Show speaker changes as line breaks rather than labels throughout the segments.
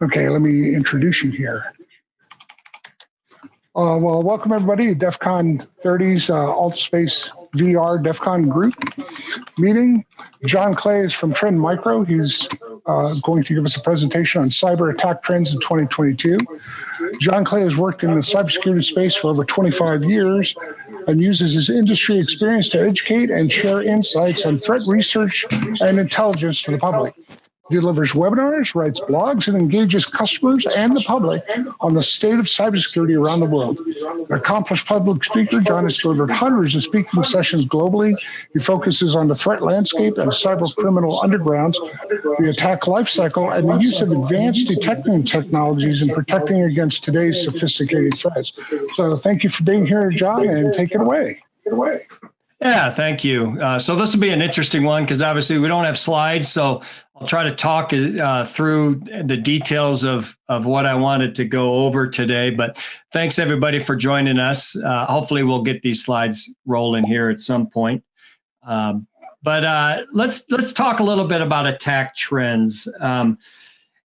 Okay, let me introduce you here. Uh, well, welcome everybody to DEF CON 30's uh, AltSpace VR DEF CON group meeting. John Clay is from Trend Micro. He's uh, going to give us a presentation on cyber attack trends in 2022. John Clay has worked in the cybersecurity space for over 25 years and uses his industry experience to educate and share insights on threat research and intelligence to the public delivers webinars, writes blogs, and engages customers and the public on the state of cybersecurity around the world. An accomplished public speaker, John has delivered hundreds of speaking sessions globally. He focuses on the threat landscape and cyber criminal undergrounds, the attack lifecycle, and the use of advanced detecting technologies in protecting against today's sophisticated threats. So thank you for being here, John, and take it away. Take it away.
Yeah, thank you. Uh, so this will be an interesting one because obviously we don't have slides. So I'll try to talk uh, through the details of, of what I wanted to go over today. But thanks everybody for joining us. Uh, hopefully we'll get these slides rolling here at some point. Um, but uh, let's let's talk a little bit about attack trends. Um,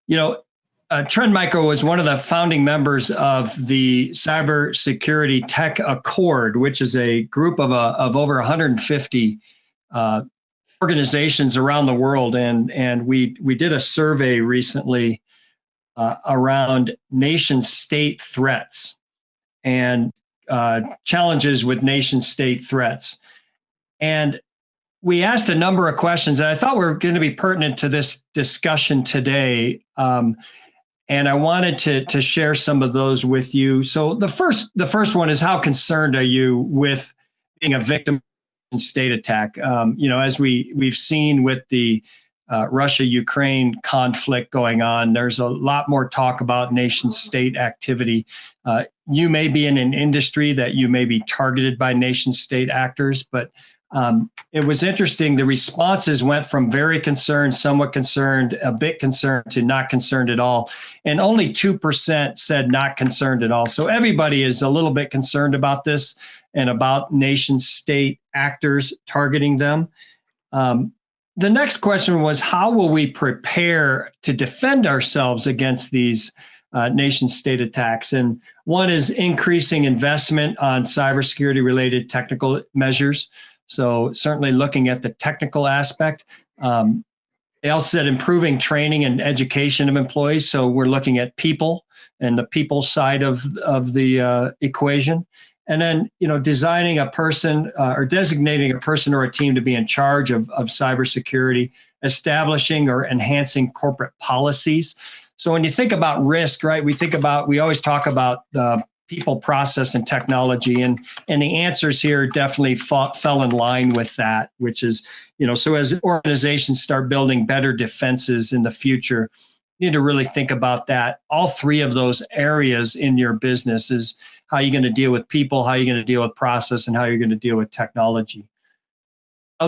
you know, uh, Trend Micro was one of the founding members of the Cybersecurity Tech Accord, which is a group of, uh, of over 150 uh, organizations around the world. And, and we, we did a survey recently uh, around nation state threats and uh, challenges with nation state threats. And we asked a number of questions that I thought were going to be pertinent to this discussion today. Um, and I wanted to to share some of those with you. So the first the first one is how concerned are you with being a victim state attack? Um, you know, as we we've seen with the uh, Russia Ukraine conflict going on, there's a lot more talk about nation state activity. Uh, you may be in an industry that you may be targeted by nation state actors, but um, it was interesting. The responses went from very concerned, somewhat concerned, a bit concerned to not concerned at all. And only 2% said not concerned at all. So everybody is a little bit concerned about this and about nation state actors targeting them. Um, the next question was how will we prepare to defend ourselves against these uh, nation state attacks? And one is increasing investment on cybersecurity related technical measures. So certainly looking at the technical aspect. Um, they also said improving training and education of employees. So we're looking at people and the people side of, of the uh, equation. And then, you know, designing a person uh, or designating a person or a team to be in charge of, of cybersecurity, establishing or enhancing corporate policies. So when you think about risk, right, we think about, we always talk about uh, people, process, and technology. And and the answers here definitely fought, fell in line with that, which is, you know, so as organizations start building better defenses in the future, you need to really think about that. All three of those areas in your business is how you're going to deal with people, how you're going to deal with process, and how you're going to deal with technology.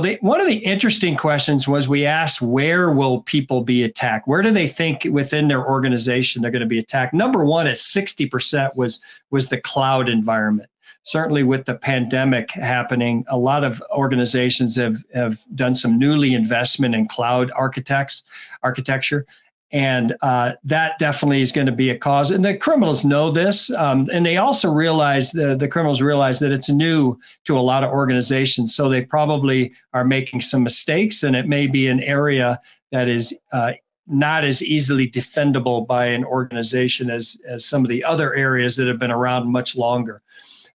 They, one of the interesting questions was we asked where will people be attacked? Where do they think within their organization they're going to be attacked? Number one at 60% was was the cloud environment. Certainly with the pandemic happening, a lot of organizations have, have done some newly investment in cloud architects, architecture. And uh, that definitely is going to be a cause. And the criminals know this. Um, and they also realize, the, the criminals realize that it's new to a lot of organizations. So they probably are making some mistakes. And it may be an area that is uh, not as easily defendable by an organization as, as some of the other areas that have been around much longer.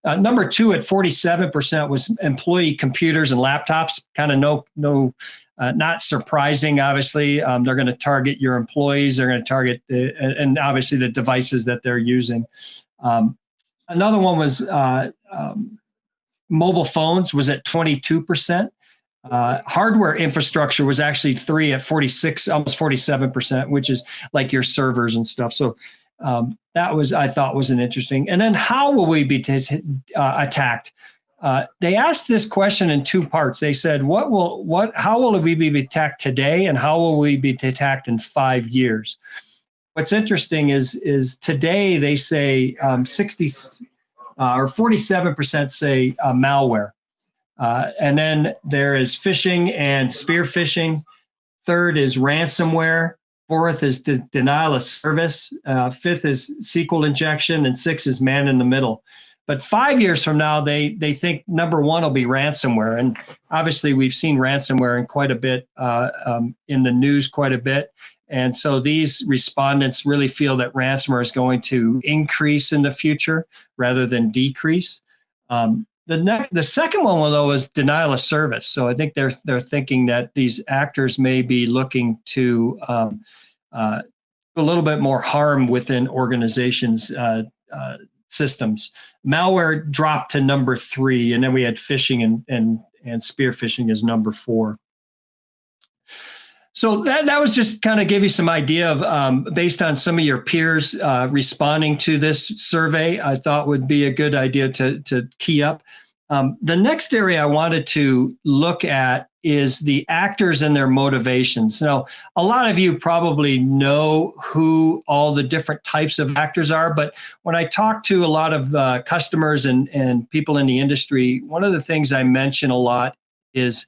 Uh, number two at 47% was employee computers and laptops, kind of no, no uh, not surprising, obviously. Um, they're going to target your employees. They're going to target, the, and obviously the devices that they're using. Um, another one was uh, um, mobile phones was at 22%. Uh, hardware infrastructure was actually three at 46, almost 47%, which is like your servers and stuff. So um, that was, I thought was an interesting. And then how will we be uh, attacked? Uh, they asked this question in two parts. They said, "What will what? How will we be attacked today, and how will we be attacked in five years?" What's interesting is is today they say um, 60 uh, or 47 percent say uh, malware, uh, and then there is phishing and spear phishing. Third is ransomware. Fourth is de- denial of service. Uh, fifth is SQL injection, and six is man in the middle. But five years from now, they they think number one will be ransomware, and obviously we've seen ransomware in quite a bit uh, um, in the news, quite a bit. And so these respondents really feel that ransomware is going to increase in the future rather than decrease. Um, the next, the second one, though, is denial of service. So I think they're they're thinking that these actors may be looking to um, uh, a little bit more harm within organizations' uh, uh, systems. Malware dropped to number three, and then we had phishing and and and spear phishing as number four. So that, that was just kind of give you some idea of um, based on some of your peers uh, responding to this survey, I thought would be a good idea to, to key up. Um, the next area I wanted to look at is the actors and their motivations. Now, a lot of you probably know who all the different types of actors are, but when I talk to a lot of uh, customers and, and people in the industry, one of the things I mention a lot is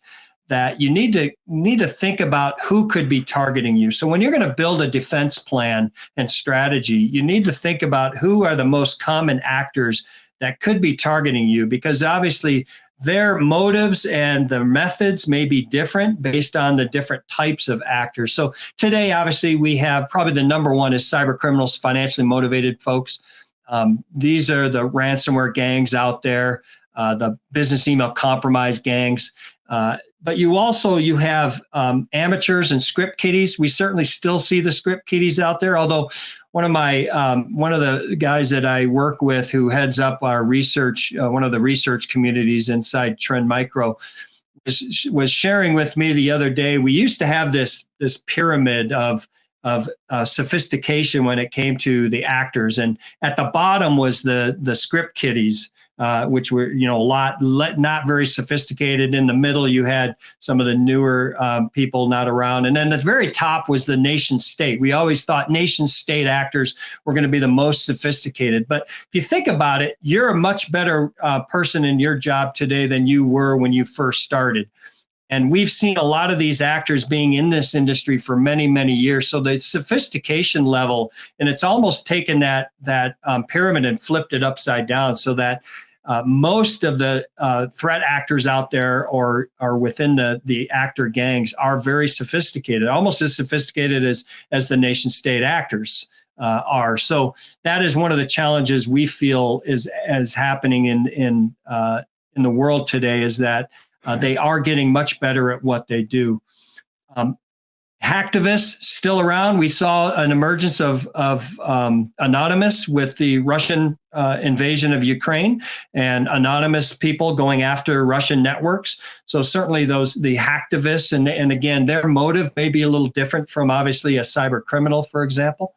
that you need to need to think about who could be targeting you. So when you're going to build a defense plan and strategy, you need to think about who are the most common actors that could be targeting you because obviously their motives and the methods may be different based on the different types of actors. So today, obviously, we have probably the number one is cyber criminals, financially motivated folks. Um, these are the ransomware gangs out there, uh, the business email compromise gangs. Uh, but you also you have um, amateurs and script kiddies. We certainly still see the script kiddies out there. Although one of my um, one of the guys that I work with who heads up our research, uh, one of the research communities inside Trend Micro, was, was sharing with me the other day. We used to have this this pyramid of of uh, sophistication when it came to the actors, and at the bottom was the the script kiddies uh, which were you know a lot not very sophisticated. In the middle, you had some of the newer um, people not around, and then the very top was the nation state. We always thought nation state actors were going to be the most sophisticated, but if you think about it, you're a much better uh, person in your job today than you were when you first started. And we've seen a lot of these actors being in this industry for many, many years. So the sophistication level, and it's almost taken that that um, pyramid and flipped it upside down, so that uh, most of the uh, threat actors out there or are within the the actor gangs are very sophisticated, almost as sophisticated as as the nation state actors. Uh, are so that is one of the challenges we feel is as happening in in uh, in the world today is that uh, they are getting much better at what they do. Um, hacktivists still around. We saw an emergence of, of um, Anonymous with the Russian uh, invasion of Ukraine and anonymous people going after Russian networks. So certainly those the hacktivists and, and again, their motive may be a little different from obviously a cyber criminal, for example.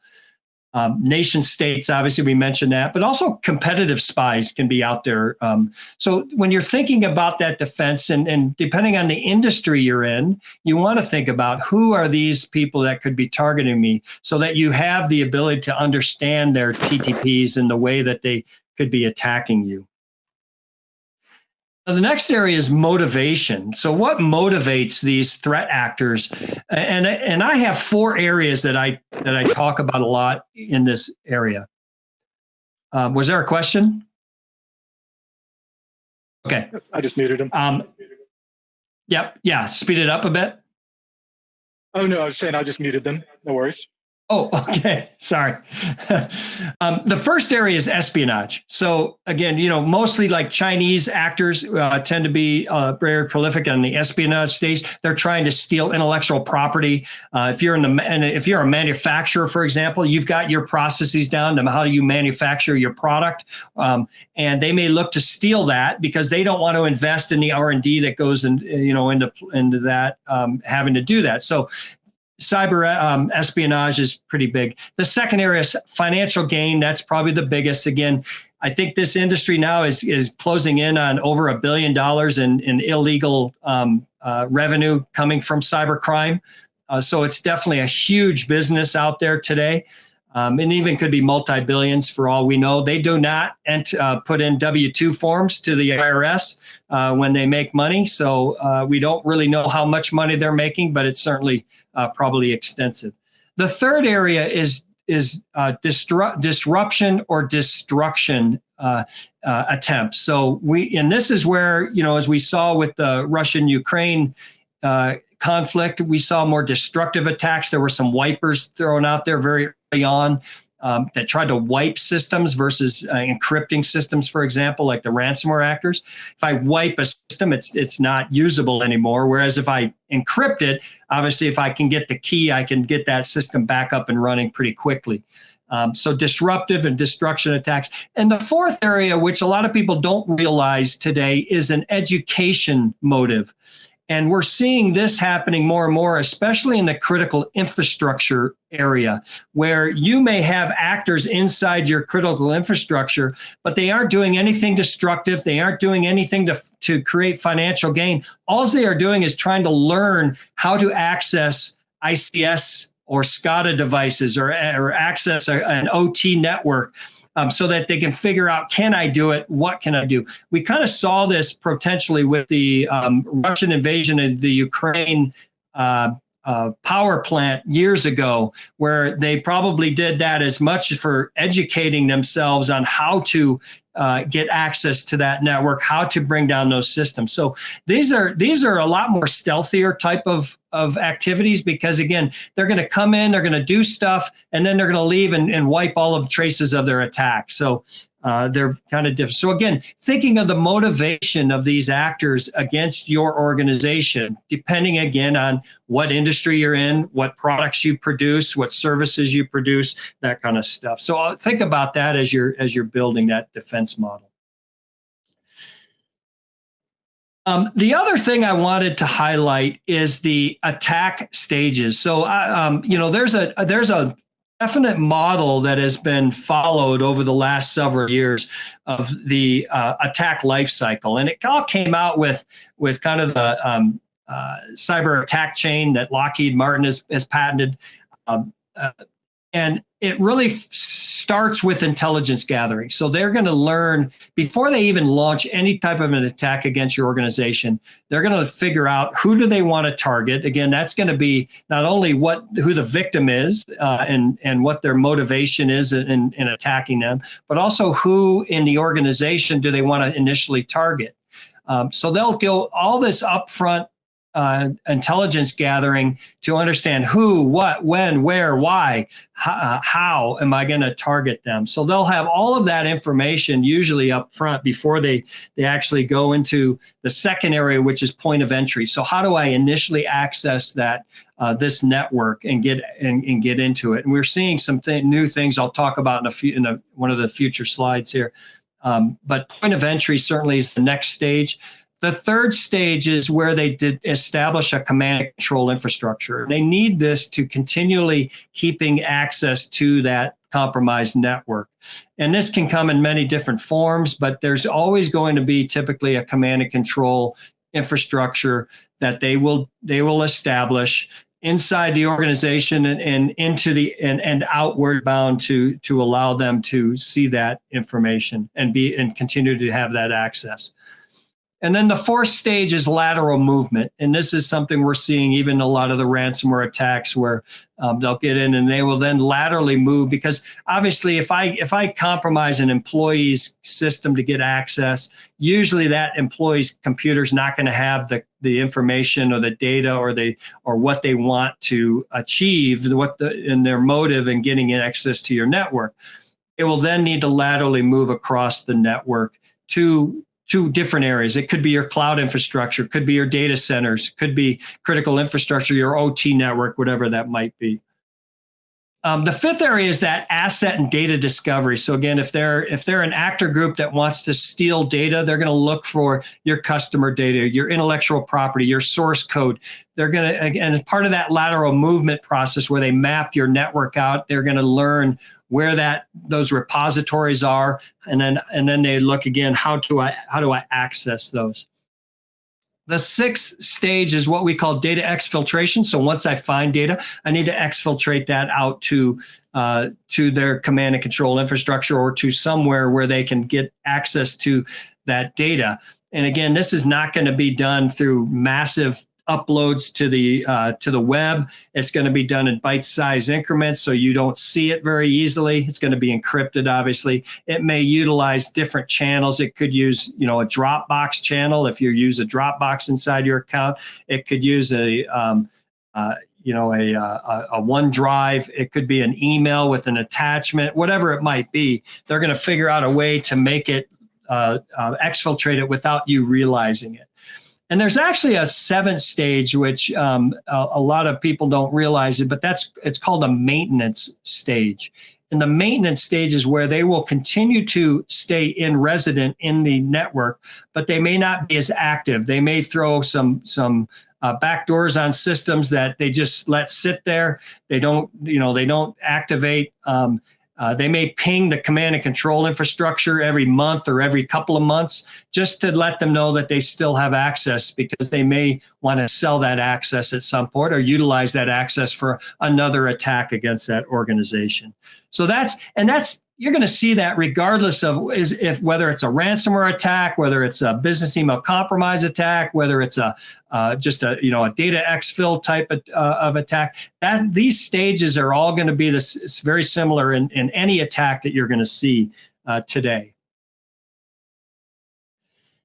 Um, nation states, obviously, we mentioned that, but also competitive spies can be out there. Um, so when you're thinking about that defense, and, and depending on the industry you're in, you want to think about who are these people that could be targeting me so that you have the ability to understand their TTPs and the way that they could be attacking you. The next area is motivation. So, what motivates these threat actors? And and I have four areas that I that I talk about a lot in this area. Um, was there a question? Okay.
I just muted him.
Um, yep. Yeah. Speed it up a bit.
Oh no, I was saying I just muted them. No worries.
Oh, okay. Sorry. um, the first area is espionage. So again, you know, mostly like Chinese actors uh, tend to be uh, very prolific on the espionage stage. They're trying to steal intellectual property. Uh, if you're in the and if you're a manufacturer, for example, you've got your processes down to how you manufacture your product, um, and they may look to steal that because they don't want to invest in the R and D that goes in, you know, into into that um, having to do that. So cyber um, espionage is pretty big. The second area is financial gain. That's probably the biggest. Again, I think this industry now is is closing in on over a billion dollars in in illegal um, uh, revenue coming from cybercrime. Uh, so it's definitely a huge business out there today um, and even could be multi-billions for all we know. They do not ent- uh, put in W-2 forms to the IRS uh, when they make money, so uh, we don't really know how much money they're making, but it's certainly uh, probably extensive. The third area is is uh, distru- disruption or destruction uh, attempts. So we, and this is where you know, as we saw with the Russian Ukraine conflict, we saw more destructive attacks. There were some wipers thrown out there very early on um, that tried to wipe systems versus uh, encrypting systems, for example, like the ransomware actors. If I wipe a system, it's it's not usable anymore. Whereas if I encrypt it, obviously, if I can get the key, I can get that system back up and running pretty quickly. Um, so disruptive and destruction attacks. And the fourth area, which a lot of people don't realize today, is an education motive. And we're seeing this happening more and more, especially in the critical infrastructure area, where you may have actors inside your critical infrastructure, but they aren't doing anything destructive. They aren't doing anything to, to create financial gain. All they are doing is trying to learn how to access ICS or SCADA devices or, or access an OT network um, so that they can figure out can I do it? What can I do? We kind of saw this potentially with the um, Russian invasion of the Ukraine. Uh, uh, power plant years ago, where they probably did that as much for educating themselves on how to uh, get access to that network, how to bring down those systems. So these are these are a lot more stealthier type of of activities because again, they're going to come in, they're going to do stuff, and then they're going to leave and, and wipe all of traces of their attack. So uh, they're kind of different. So again, thinking of the motivation of these actors against your organization, depending again on what industry you're in, what products you produce, what services you produce, that kind of stuff. So uh, think about that as you're as you're building that defense model. Um, the other thing I wanted to highlight is the attack stages. So, uh, um, you know, there's a there's a definite model that has been followed over the last several years of the uh, attack life cycle, and it all came out with with kind of the um, uh, cyber attack chain that Lockheed Martin has, has patented. Um, uh, and it really starts with intelligence gathering. So they're going to learn before they even launch any type of an attack against your organization. They're going to figure out who do they want to target. Again, that's going to be not only what who the victim is uh, and and what their motivation is in, in attacking them, but also who in the organization do they want to initially target. Um, so they'll go all this upfront uh, intelligence gathering to understand who, what, when, where, why, how, uh, how am I going to target them. So they'll have all of that information usually up front before they they actually go into the second area, which is point of entry. So how do I initially access that uh, this network and get and, and, get into it? And we're seeing some th- new things I'll talk about in a few in a, one of the future slides here. Um, but point of entry certainly is the next stage. The third stage is where they did establish a command and control infrastructure. They need this to continually keeping access to that compromised network. And this can come in many different forms, but there's always going to be typically a command and control infrastructure that they will they will establish inside the organization and, and into the and, and outward bound to to allow them to see that information and be and continue to have that access. And then the fourth stage is lateral movement. And this is something we're seeing even a lot of the ransomware attacks where um, they'll get in and they will then laterally move because obviously if I if I compromise an employee's system to get access, usually that employee's computer is not going to have the, the information or the data or they or what they want to achieve, what the in their motive in getting access to your network. It will then need to laterally move across the network to to different areas. It could be your cloud infrastructure, could be your data centers, could be critical infrastructure, your OT network, whatever that might be. Um, the fifth area is that asset and data discovery. So again, if they're if they're an actor group that wants to steal data, they're going to look for your customer data, your intellectual property, your source code. They're going to and as part of that lateral movement process where they map your network out, they're going to learn where that those repositories are, and then and then they look again how do I how do I access those. The sixth stage is what we call data exfiltration. So once I find data, I need to exfiltrate that out to uh, to their command and control infrastructure or to somewhere where they can get access to that data. And again, this is not going to be done through massive uploads to the uh, to the web. It's going to be done in bite-sized increments, so you don't see it very easily. It's going to be encrypted, obviously. It may utilize different channels. It could use, you know, a Dropbox channel if you use a Dropbox inside your account. It could use a um, uh, you know, a, a, a OneDrive. It could be an email with an attachment, whatever it might be. They're going to figure out a way to make it uh, uh, exfiltrate it without you realizing it. And there's actually a seventh stage, which um, a, a, lot of people don't realize it, but that's it's called a maintenance stage. And the maintenance stage is where they will continue to stay in resident in the network, but they may not be as active. They may throw some some uh, backdoors on systems that they just let sit there. They don't, you know, they don't activate. Um, uh, they may ping the command and control infrastructure every month or every couple of months just to let them know that they still have access because they may want to sell that access at some point or utilize that access for another attack against that organization. So that's, and that's you're going to see that regardless of is if whether it's a ransomware attack, whether it's a business email compromise attack, whether it's a uh, just a you know a data exfil type of, uh, of attack. That these stages are all going to be this very similar in, in any attack that you're going to see uh, today.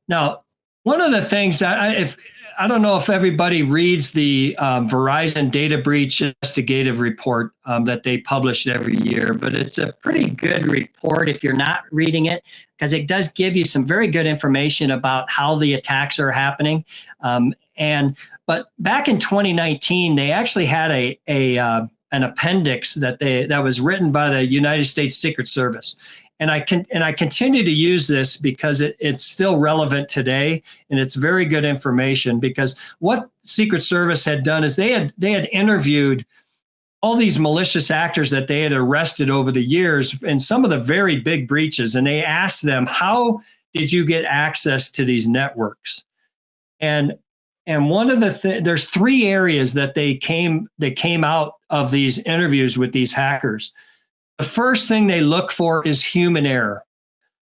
Now, one of the things that I, if I don't know if everybody reads the um, Verizon data breach investigative report um, that they publish every year, but it's a pretty good report if you're not reading it, because it does give you some very good information about how the attacks are happening. Um, and but back in 2019, they actually had a a uh, an appendix that they that was written by the United States Secret Service, and I can and I continue to use this because it, it's still relevant today and it's very good information because what Secret Service had done is they had they had interviewed all these malicious actors that they had arrested over the years and some of the very big breaches. And they asked them how did you get access to these networks? And and one of the th- there's three areas that they came they came out of these interviews with these hackers the first thing they look for is human error.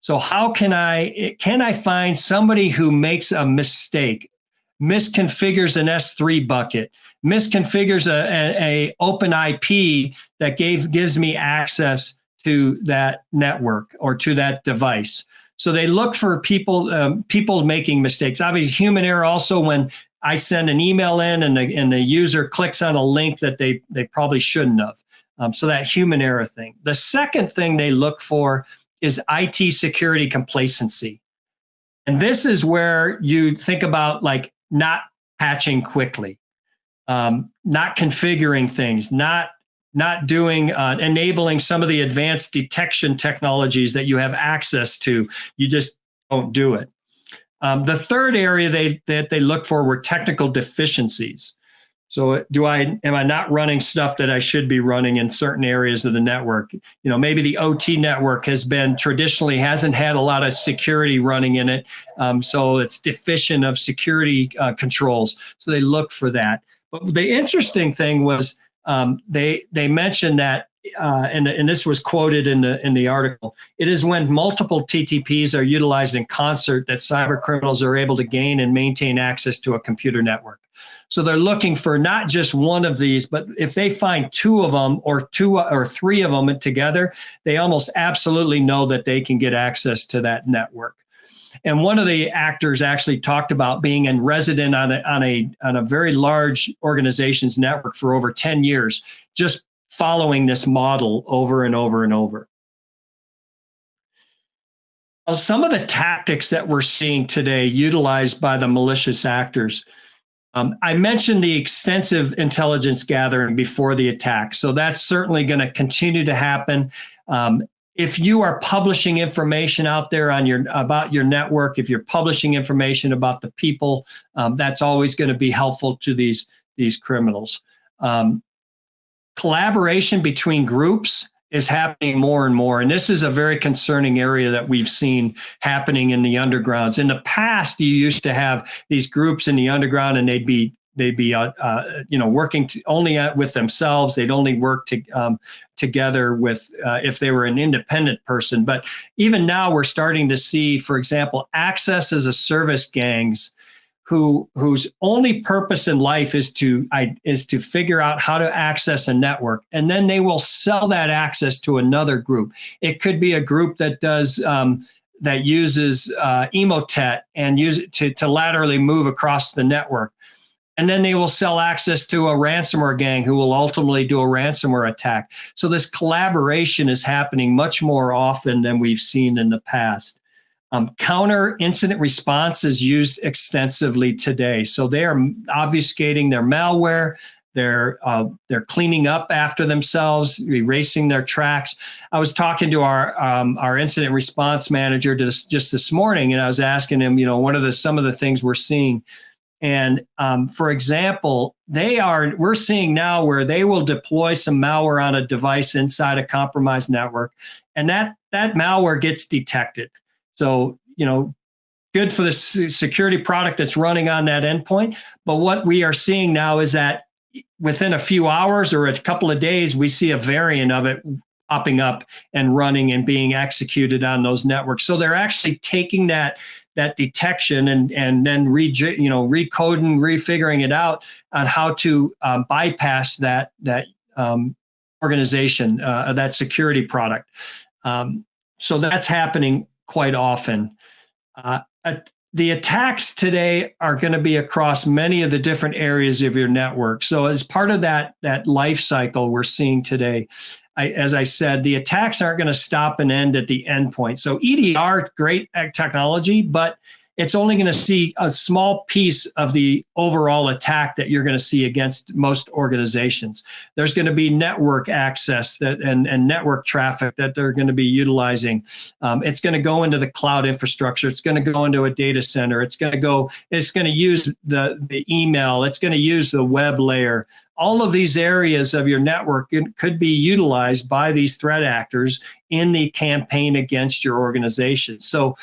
So how can I can I find somebody who makes a mistake, misconfigures an S3 bucket, misconfigures a, a, a open IP that gave gives me access to that network or to that device. So they look for people um, people making mistakes. Obviously, human error also when I send an email in and the, and the user clicks on a link that they they probably shouldn't have. Um, so that human error thing. The second thing they look for is IT security complacency. And this is where you think about like not patching quickly, um, not configuring things, not not doing uh, enabling some of the advanced detection technologies that you have access to. You just don't do it. Um, the third area they that they look for were technical deficiencies. So do I am I not running stuff that I should be running in certain areas of the network? You know, maybe the OT network has been traditionally hasn't had a lot of security running in it, um, so it's deficient of security uh, controls. So they look for that. But the interesting thing was um, they they mentioned that. Uh, and, and this was quoted in the in the article. It is when multiple TTPs are utilized in concert that cyber criminals are able to gain and maintain access to a computer network. So they're looking for not just one of these, but if they find two of them or two or three of them together, they almost absolutely know that they can get access to that network. And one of the actors actually talked about being in resident on a, on a, on a very large organization's network for over 10 years, just following this model over and over and over. Some of the tactics that we're seeing today utilized by the malicious actors um, I mentioned the extensive intelligence gathering before the attack, so that's certainly going to continue to happen. Um, if you are publishing information out there on your about your network, if you're publishing information about the people, um, that's always going to be helpful to these these criminals. Um, collaboration between groups is happening more and more. And this is a very concerning area that we've seen happening in the undergrounds. In the past, you used to have these groups in the underground and they'd be they'd be uh, uh, you know working to, only with themselves they'd only work to, um, together with uh, if they were an independent person but even now we're starting to see for example access as a service gangs who whose only purpose in life is to I, is to figure out how to access a network, and then they will sell that access to another group. It could be a group that does um, that uses uh, Emotet and use it to to laterally move across the network. And then they will sell access to a ransomware gang who will ultimately do a ransomware attack. So this collaboration is happening much more often than we've seen in the past. Um, counter incident response is used extensively today. So they are obfuscating their malware. They're uh, they're cleaning up after themselves, erasing their tracks. I was talking to our um, our incident response manager just just this morning, and I was asking him, you know, what are the some of the things we're seeing. And um, for example, they are we're seeing now where they will deploy some malware on a device inside a compromised network, and that that malware gets detected. So, you know, good for the security product that's running on that endpoint. But what we are seeing now is that within a few hours or a couple of days, we see a variant of it popping up and running and being executed on those networks. So they're actually taking that that detection and and then re you know recoding, refiguring it out on how to um, bypass that that um, organization, uh, that security product. Um, so that's happening quite often. Uh, the attacks today are going to be across many of the different areas of your network. So as part of that that life cycle we're seeing today, I, as I said, the attacks aren't going to stop and end at the endpoint. So EDR, great technology, but it's only going to see a small piece of the overall attack that you're going to see against most organizations. There's going to be network access that and, and network traffic that they're going to be utilizing. Um, it's going to go into the cloud infrastructure. It's going to go into a data center. It's going to go. It's going to use the the email. It's going to use the web layer. All of these areas of your network could be utilized by these threat actors in the campaign against your organization. So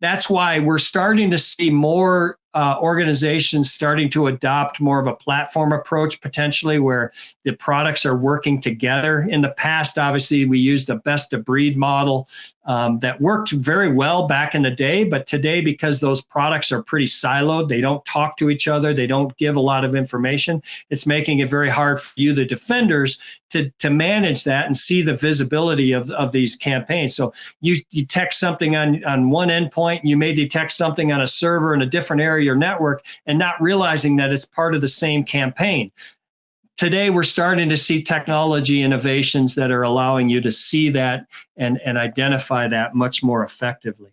that's why we're starting to see more uh, organizations starting to adopt more of a platform approach potentially where the products are working together. In the past, obviously, we used a best of breed model um, that worked very well back in the day. But today, because those products are pretty siloed, they don't talk to each other, they don't give a lot of information, it's making it very hard for you, the defenders, to, to manage that and see the visibility of, of these campaigns. So you detect something on, on one endpoint, you may detect something on a server in a different area or network and not realizing that it's part of the same campaign. Today, we're starting to see technology innovations that are allowing you to see that and, and identify that much more effectively.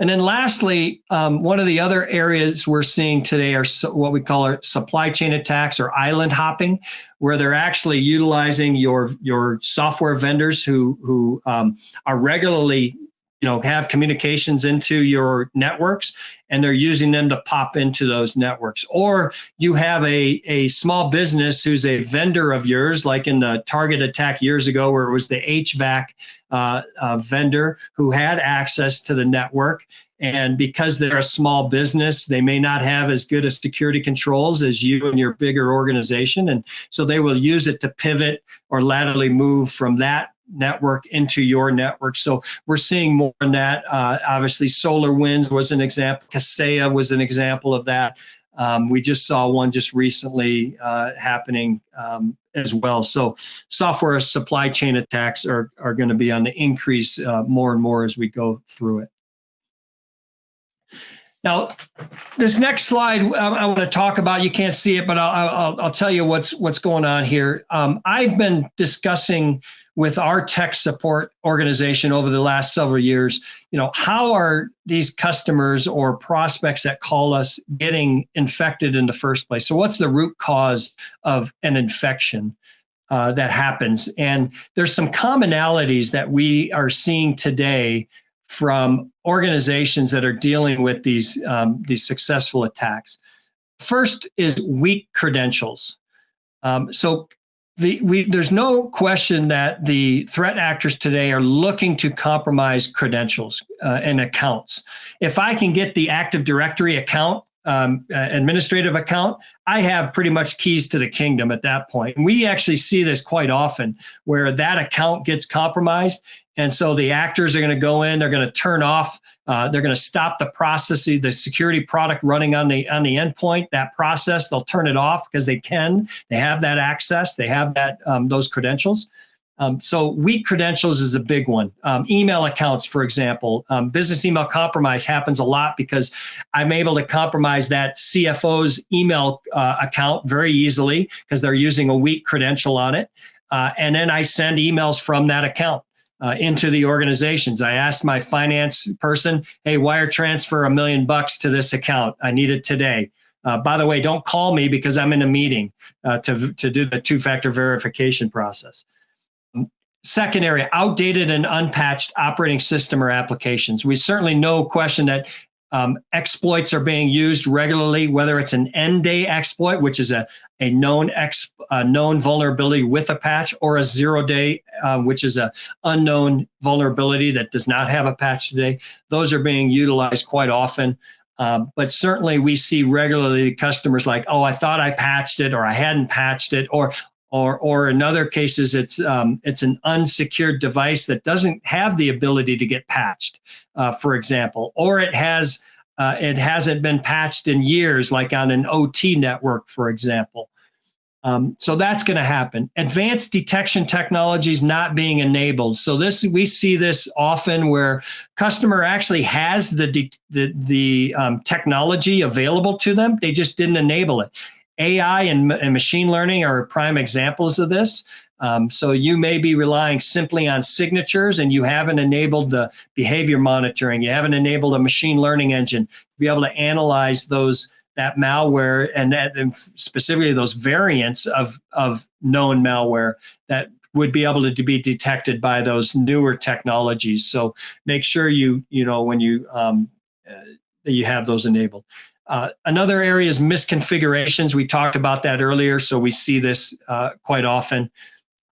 And then lastly, um, one of the other areas we're seeing today are so, what we call our supply chain attacks or island hopping, where they're actually utilizing your your software vendors who who um, are regularly you know have communications into your networks and they're using them to pop into those networks. Or you have a, a small business who's a vendor of yours like in the target attack years ago where it was the hvac uh, uh, vendor who had access to the network. And because they're a small business they may not have as good as security controls as you and your bigger organization. And so they will use it to pivot or laterally move from that network into your network. So we're seeing more in that. Uh, obviously, SolarWinds was an example. Kaseya was an example of that. Um, we just saw one just recently uh, happening um, as well. So software supply chain attacks are, are going to be on the increase uh, more and more as we go through it. Now, this next slide I want to talk about. You can't see it, but I'll, I'll, I'll tell you what's what's going on here. Um, I've been discussing with our tech support organization over the last several years. You know, how are these customers or prospects that call us getting infected in the first place? So, what's the root cause of an infection? Uh, that happens. And there's some commonalities that we are seeing today from organizations that are dealing with these um, these successful attacks. First is weak credentials. Um, so the, we, there's no question that the threat actors today are looking to compromise credentials uh, and accounts. If I can get the Active Directory account um, administrative account, I have pretty much keys to the kingdom at that point. And we actually see this quite often where that account gets compromised. And so the actors are going to go in, they're going to turn off, uh, they're going to stop the process, the security product running on the on the endpoint, that process, they'll turn it off because they can, they have that access, they have that um, those credentials. Um, so weak credentials is a big one. Um, email accounts, for example, um, business email compromise happens a lot because I'm able to compromise that CFO's email uh, account very easily because they're using a weak credential on it. Uh, and then I send emails from that account. Uh, into the organizations. I asked my finance person, hey, wire transfer a million bucks to this account. I need it today. Uh, by the way, don't call me because I'm in a meeting uh, to, to do the two-factor verification process. Second area, outdated and unpatched operating system or applications. We certainly no question that um, exploits are being used regularly, whether it's an n-day exploit, which is a, a known ex, a known vulnerability with a patch, or a zero day, uh, which is a unknown vulnerability that does not have a patch today. Those are being utilized quite often. Um, but certainly we see regularly customers like, oh, I thought I patched it or I hadn't patched it, or or or in other cases it's um, it's an unsecured device that doesn't have the ability to get patched, uh, for example, or it has uh, it hasn't been patched in years, like on an OT network, for example. Um, so that's going to happen. Advanced detection technologies not being enabled. So this we see this often where customer actually has the the the um, technology available to them, they just didn't enable it. AI and, and, machine learning are prime examples of this. Um, so you may be relying simply on signatures and you haven't enabled the behavior monitoring. You haven't enabled a machine learning engine to be able to analyze those that malware and that and specifically those variants of, of known malware that would be able to be detected by those newer technologies. So make sure you, you know, when you, um, uh, you have those enabled. Uh, another area is misconfigurations. We talked about that earlier, so we see this uh, quite often.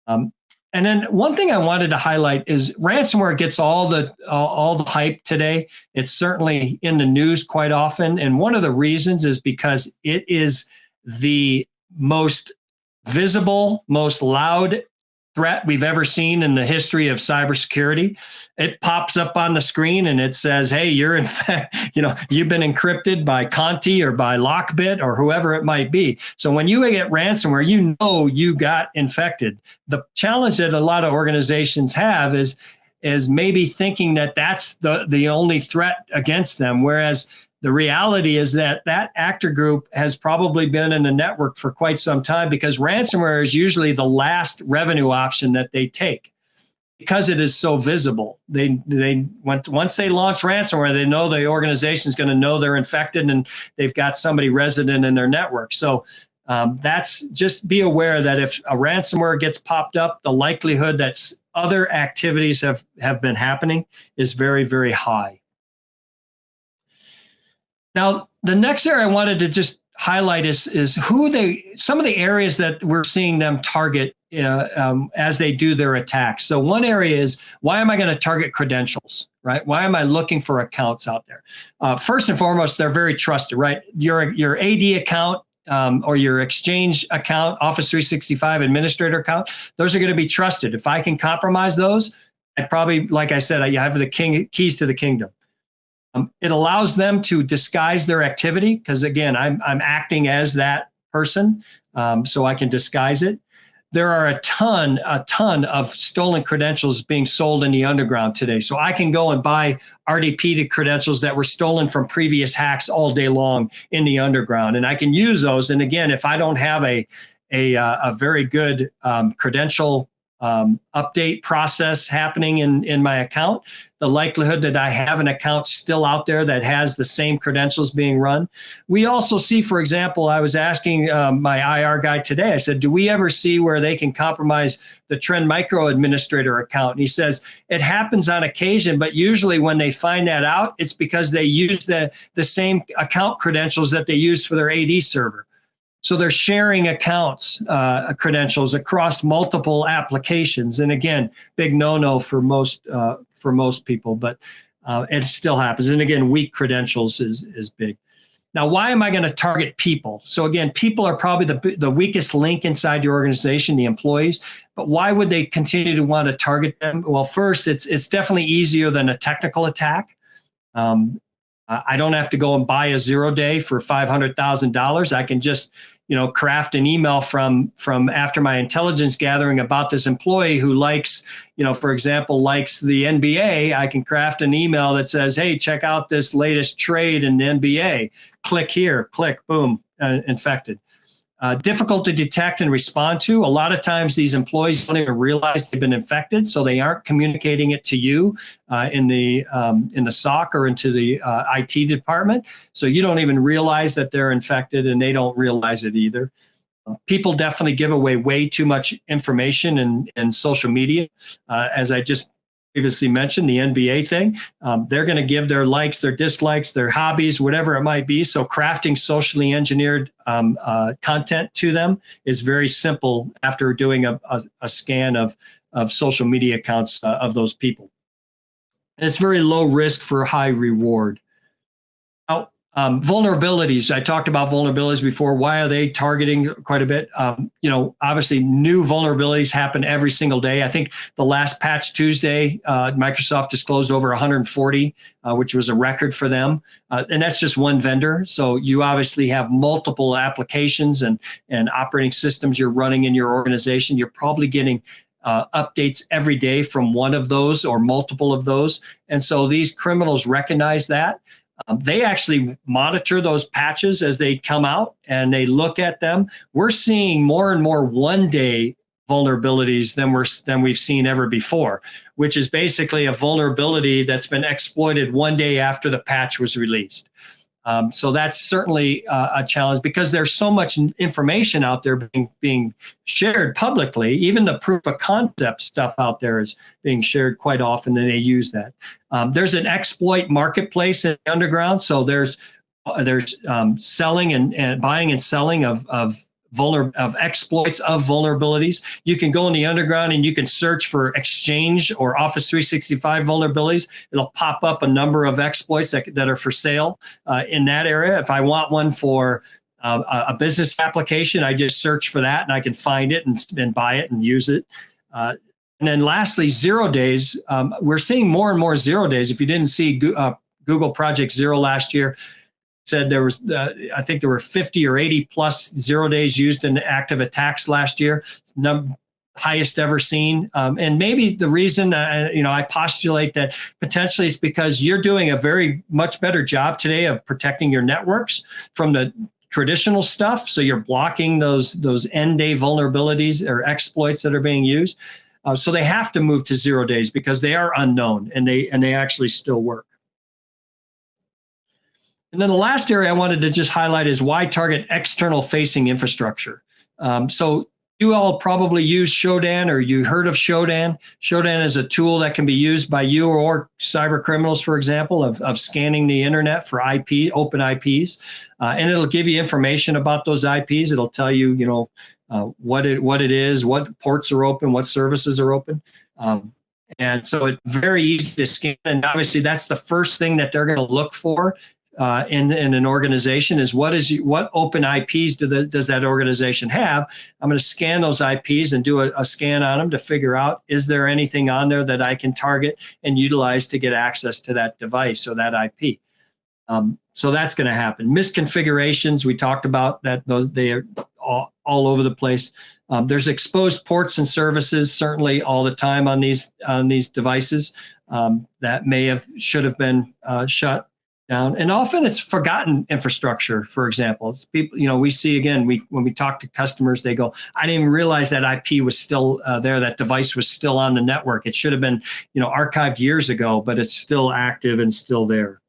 Um, and then one thing I wanted to highlight is ransomware gets all the all, all the hype today. It's certainly in the news quite often, and one of the reasons is because it is the most visible, most loud threat we've ever seen in the history of cybersecurity. It pops up on the screen and it says, "Hey, you're in fact, you know, you've been encrypted by Conti or by Lockbit or whoever it might be." So when you get ransomware, you know you got infected. The challenge that a lot of organizations have is is maybe thinking that that's the the only threat against them, whereas the reality is that that actor group has probably been in the network for quite some time because ransomware is usually the last revenue option that they take because it is so visible. They they once they launch ransomware, they know the organization is going to know they're infected and they've got somebody resident in their network. So um, that's just be aware that if a ransomware gets popped up, the likelihood that other activities have have been happening is very very high. Now, the next area I wanted to just highlight is is who they some of the areas that we're seeing them target uh, um, as they do their attacks. So one area is why am I going to target credentials, right? Why am I looking for accounts out there? Uh, first and foremost, they're very trusted, right? Your your AD account um, or your Exchange account, Office 365 administrator account, those are going to be trusted. If I can compromise those, I probably, like I said, I have the king keys to the kingdom. Um, it allows them to disguise their activity because again, I'm, I'm acting as that person, um, so I can disguise it. There are a ton, a ton of stolen credentials being sold in the underground today. So I can go and buy RDP credentials that were stolen from previous hacks all day long in the underground, and I can use those. And again, if I don't have a a, uh, a very good um, credential um, update process happening in, in my account, the likelihood that I have an account still out there that has the same credentials being run. We also see, for example, I was asking um, my IR guy today, I said, do we ever see where they can compromise the Trend Micro Administrator account? And he says, it happens on occasion, but usually when they find that out, it's because they use the, the same account credentials that they use for their AD server. So they're sharing accounts uh, credentials across multiple applications. And again, big no-no for most uh, for most people, but uh, it still happens. And again, weak credentials is is big. Now, why am I going to target people? So again, people are probably the, the weakest link inside your organization, the employees. But why would they continue to want to target them? Well, first, it's it's definitely easier than a technical attack. Um, I don't have to go and buy a zero day for five hundred thousand dollars. I can just you know craft an email from from after my intelligence gathering about this employee who likes you know for example likes the nba i can craft an email that says hey check out this latest trade in the nba click here. Click. Boom. Uh, infected uh, difficult to detect and respond to. A lot of times these employees don't even realize they've been infected, so they aren't communicating it to you uh, in the um, in the SOC or into the uh, IT department. So you don't even realize that they're infected, and they don't realize it either. People definitely give away way too much information in, in social media. Uh, as I just previously mentioned, the NBA thing. Um, they're going to give their likes, their dislikes, their hobbies, whatever it might be. So crafting socially engineered um, uh, content to them is very simple after doing a, a, a scan of, of social media accounts uh, of those people. And it's very low risk for high reward. Um, vulnerabilities. I talked about vulnerabilities before. Why are they targeting quite a bit? Um, you know, obviously new vulnerabilities happen every single day. I think the last patch Tuesday, uh, Microsoft disclosed over 140, uh, which was a record for them. Uh, and that's just one vendor. So you obviously have multiple applications and, and operating systems you're running in your organization. You're probably getting uh, updates every day from one of those or multiple of those. And so these criminals recognize that. Um, they actually monitor those patches as they come out and they look at them. We're seeing more and more one day vulnerabilities than we're than we've seen ever before, which is basically a vulnerability that's been exploited one day after the patch was released. Um, so that's certainly uh, a challenge because there's so much information out there being, being shared publicly. Even the proof of concept stuff out there is being shared quite often, and they use that. Um, there's an exploit marketplace in the underground, so there's uh, there's um, selling and, and buying and selling of, of vulner of exploits of vulnerabilities. You can go in the underground and you can search for Exchange or Office 365 vulnerabilities. It'll pop up a number of exploits that, that are for sale uh, in that area. If I want one for uh, a business application, I just search for that and I can find it and, and buy it and use it. Uh, and then lastly, zero days. Um, we're seeing more and more zero days. If you didn't see uh, Google Project Zero last year, said there was, uh, I think there were 50 or 80 plus zero days used in active attacks last year, num- highest ever seen. Um, and maybe the reason, uh, you know, I postulate that potentially is because you're doing a very much better job today of protecting your networks from the traditional stuff. So you're blocking those those n-day vulnerabilities or exploits that are being used. Uh, so they have to move to zero days because they are unknown and they and they actually still work. And then the last area I wanted to just highlight is why target external facing infrastructure. Um, so you all probably use Shodan or you heard of Shodan. Shodan is a tool that can be used by you or cyber criminals, for example, of, of scanning the internet for IP, open IPs. Uh, and it'll give you information about those IPs. It'll tell you, you know, uh, what it what it is, what ports are open, what services are open. Um, and so it's very easy to scan. And obviously that's the first thing that they're going to look for uh, in, in an organization is what is what open IPs do the, does that organization have? I'm going to scan those IPs and do a, a, scan on them to figure out is there anything on there that I can target and utilize to get access to that device or that IP. Um, so that's going to happen. Misconfigurations we talked about that those they are all, all over the place. Um, there's exposed ports and services certainly all the time on these on these devices um, that may have should have been uh, shut down. And often it's forgotten infrastructure for example. It's people you know we see again we when we talk to customers they go i didn't even realize that ip was still uh, there that device was still on the network. It should have been you know archived years ago but it's still active and still there.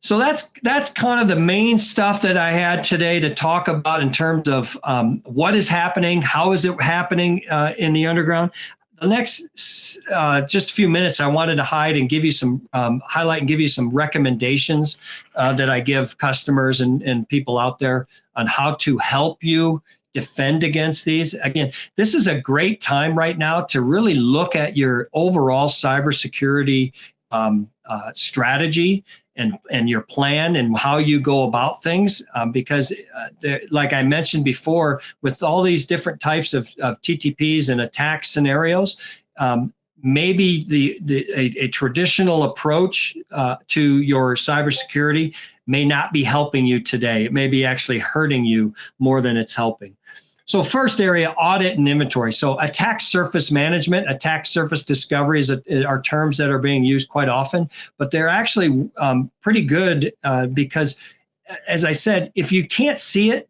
So that's that's kind of the main stuff that I had today to talk about in terms of um, what is happening, how is it happening uh, in the underground the next uh, just a few minutes, I wanted to hide and give you some um, highlight and give you some recommendations uh, that I give customers and, and people out there on how to help you defend against these. Again, this is a great time right now to really look at your overall cybersecurity um, uh, strategy and and your plan and how you go about things um, because uh, like i mentioned before with all these different types of, of ttps and attack scenarios um, maybe the, the a, a traditional approach uh, to your cybersecurity may not be helping you today. It may be actually hurting you more than it's helping so first area, audit and inventory. So attack surface management, attack surface discovery is a, are terms that are being used quite often, but they're actually um, pretty good uh, because, as I said, if you can't see it,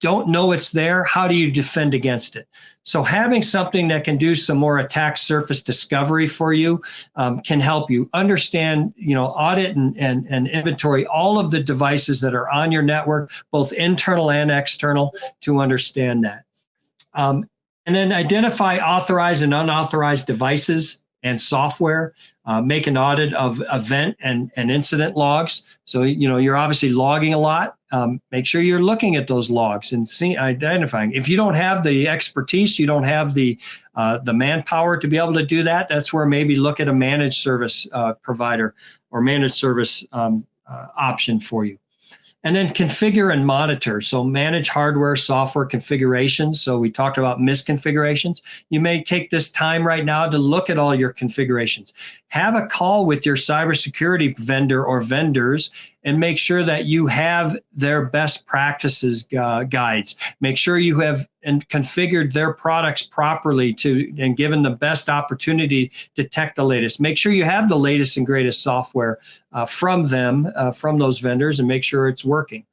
don't know it's there, how do you defend against it? So having something that can do some more attack surface discovery for you um, can help you understand, you know, audit and, and, and inventory all of the devices that are on your network, both internal and external, to understand that. Um, and then identify authorized and unauthorized devices and software. Uh, make an audit of event and, and incident logs. So, you know, you're obviously logging a lot. Um, make sure you're looking at those logs and see, identifying. If you don't have the expertise, you don't have the uh, the manpower to be able to do that, that's where maybe look at a managed service uh, provider or managed service um, uh, option for you. And then configure and monitor. So manage hardware, software configurations. So we talked about misconfigurations. You may take this time right now to look at all your configurations. Have a call with your cybersecurity vendor or vendors and make sure that you have their best practices uh, guides. Make sure you have and configured their products properly to and given the best opportunity to detect the latest. Make sure you have the latest and greatest software uh, from them, uh, from those vendors, and make sure it's working.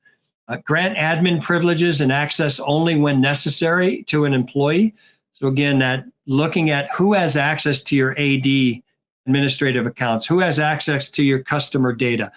Uh, grant admin privileges and access only when necessary to an employee. So again, that looking at who has access to your AD administrative accounts, who has access to your customer data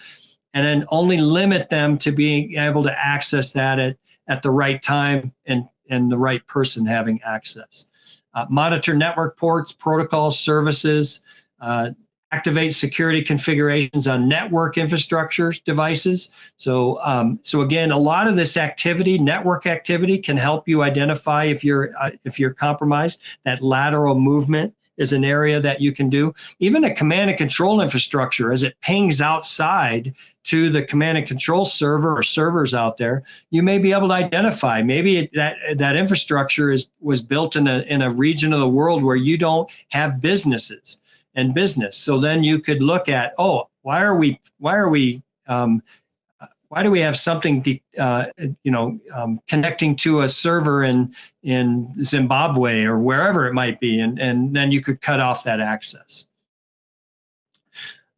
and then only limit them to being able to access that at, at the right time and, and the right person having access. Uh, monitor network ports, protocols, services, uh, activate security configurations on network infrastructure devices. So, um, so again, a lot of this activity, network activity, can help you identify if you're uh, if you're compromised. That lateral movement is an area that you can do. Even a command and control infrastructure, as it pings outside to the command and control server or servers out there, you may be able to identify. Maybe that that infrastructure is was built in a in a region of the world where you don't have businesses and business. So then you could look at, oh, why are we why are we um, why do we have something, uh, you know, um, connecting to a server in in Zimbabwe or wherever it might be, and and then you could cut off that access.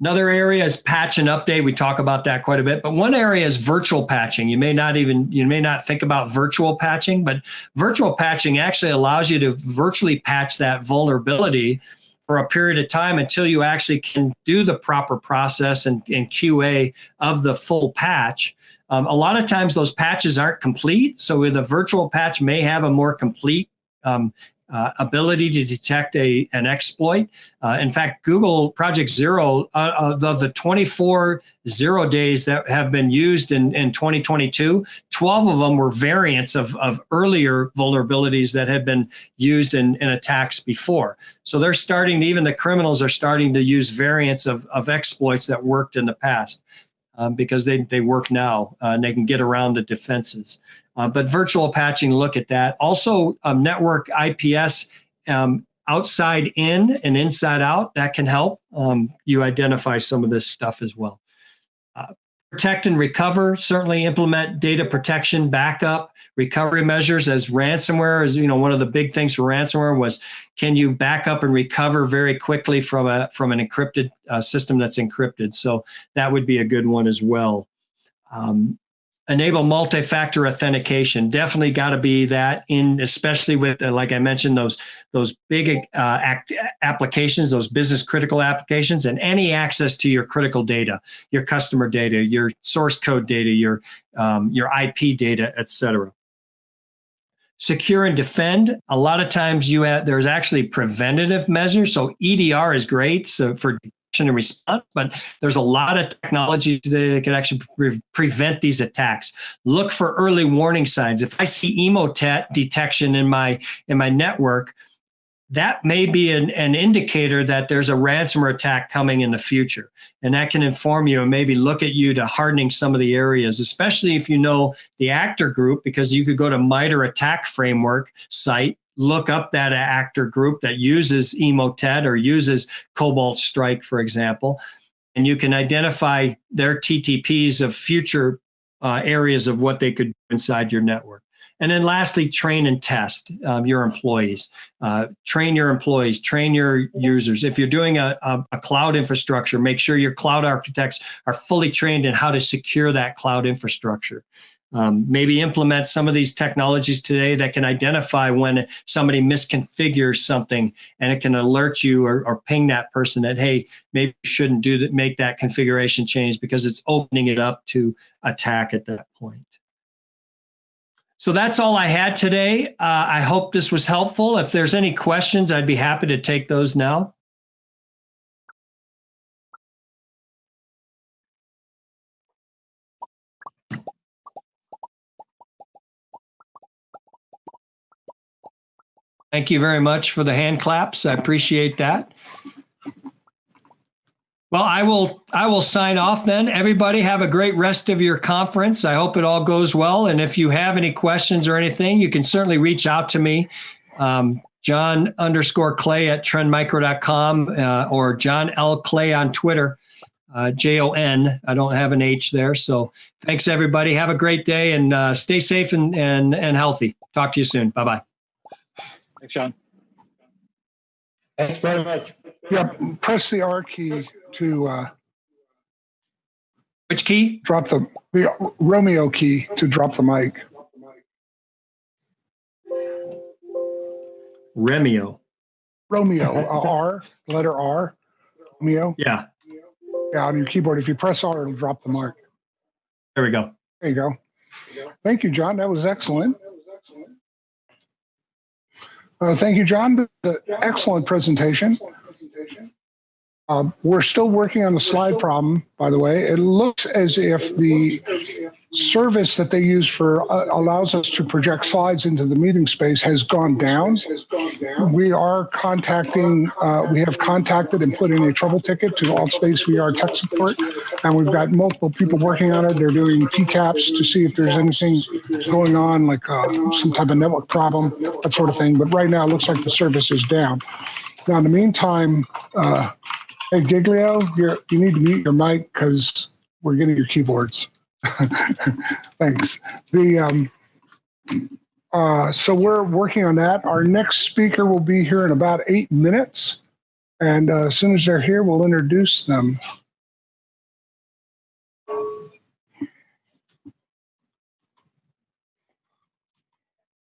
Another area is patch and update. We talk about that quite a bit, but one area is virtual patching. You may not even, you may not think about virtual patching, but virtual patching actually allows you to virtually patch that vulnerability for a period of time until you actually can do the proper process and, and QA of the full patch. Um, a lot of times those patches aren't complete. So the virtual patch may have a more complete um, uh, ability to detect a an exploit. Uh, in fact, Google Project Zero, uh, of the 24 zero days that have been used in, in 2022, 12 of them were variants of, of earlier vulnerabilities that had been used in, in attacks before. So they're starting, even the criminals are starting to use variants of, of exploits that worked in the past. Um, because they, they work now uh, and they can get around the defenses. Uh, but virtual patching, look at that. Also, um, network IPS um, outside in and inside out, that can help um, you identify some of this stuff as well. Uh, protect and recover, certainly implement data protection, backup, recovery measures as ransomware is, you know, one of the big things for ransomware was, can you back up and recover very quickly from a from an encrypted uh, system that's encrypted? So that would be a good one as well. Um, enable multi-factor authentication definitely got to be that in especially with uh, like i mentioned those those big uh, act, applications those business critical applications and any access to your critical data your customer data your source code data your um, your ip data etc secure and defend a lot of times you have there's actually preventative measures so edr is great so for detection and response, but there's a lot of technology today that can actually pre prevent these attacks. Look for early warning signs. If I see emotet detection in my in my network, that may be an, an indicator that there's a ransomware attack coming in the future. And that can inform you and maybe look at you to hardening some of the areas, especially if you know the actor group, because you could go to MITRE ATT&CK framework site, look up that actor group that uses Emotet or uses Cobalt Strike, for example, and you can identify their TTPs of future uh, areas of what they could do inside your network. And then lastly, train and test um, your employees. Uh, train your employees, train your users. If you're doing a, a, a, cloud infrastructure, make sure your cloud architects are fully trained in how to secure that cloud infrastructure. Um, maybe implement some of these technologies today that can identify when somebody misconfigures something and it can alert you or, or ping that person that, hey, maybe you shouldn't do that, make that configuration change because it's opening it up to attack at that point. So that's all I had today. Uh, I hope this was helpful. If there's any questions, I'd be happy to take those now. Thank you very much for the hand claps. I appreciate that. Well, I will I will sign off then. Everybody have a great rest of your conference. I hope it all goes well. And if you have any questions or anything, you can certainly reach out to me. Um, Jon underscore Clay at trendmicro.com uh, or Jon L. Clay on Twitter, uh, J O N. I don't have an H there. So thanks, everybody. Have a great day and uh, stay safe and, and, and healthy. Talk to you soon. Bye bye.
Thanks, Jon.
Thanks very much.
Yep, press the R key to uh,
Which key?
drop the, the Romeo key to drop the mic.
Remio.
Romeo, uh, R, letter R, Romeo.
Yeah,
Yeah, on your keyboard. If you press R, it'll drop the mic.
there we go.
There you go. Thank you, Jon. That was excellent. Uh, thank you, Jon. The excellent presentation. Uh, we're still working on the slide problem, by the way. It looks as if the service that they use for uh, allows us to project slides into the meeting space has gone down. We are contacting, uh, we have contacted and put in a trouble ticket to AltSpace VR tech support, and we've got multiple people working on it. They're doing PCAPs to see if there's anything going on, like uh, some type of network problem, that sort of thing. But right now, it looks like the service is down. Now, in the meantime, uh, hey Giglio, you're, you need to mute your mic because we're getting your keyboards. Thanks. The um, uh, so we're working on that. Our next speaker will be here in about eight minutes, and uh, as soon as they're here, we'll introduce them.